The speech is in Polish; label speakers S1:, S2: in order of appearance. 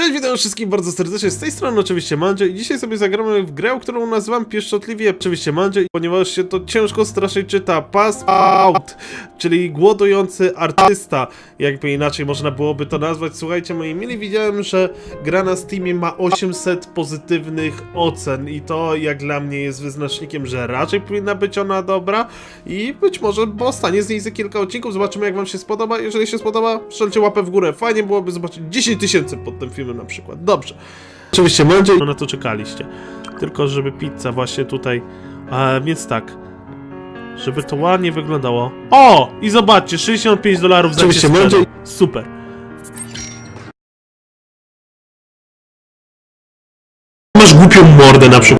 S1: Cześć, witam wszystkich bardzo serdecznie, z tej strony oczywiście Mandzio i dzisiaj sobie zagramy w grę, którą nazywam pieszczotliwie oczywiście Mandzio, ponieważ się to ciężko strasznie czyta, Pass Out, czyli głodujący artysta, jakby inaczej można byłoby to nazwać. Słuchajcie, moi mili, widziałem, że gra na Steamie ma 800 pozytywnych ocen i to jak dla mnie jest wyznacznikiem, że raczej powinna być ona dobra i być może powstanie z niej za kilka odcinków, zobaczymy jak wam się spodoba, jeżeli się spodoba, strzelcie łapę w górę, fajnie byłoby zobaczyć 10 tysięcy pod tym filmem na przykład, dobrze. Oczywiście będzie no na to czekaliście, tylko żeby pizza właśnie tutaj, e, więc tak, żeby to ładnie wyglądało. O! I zobaczcie, 65 dolarów za
S2: Oczywiście, będzie-.
S1: Super.
S2: Masz głupią mordę na przykład.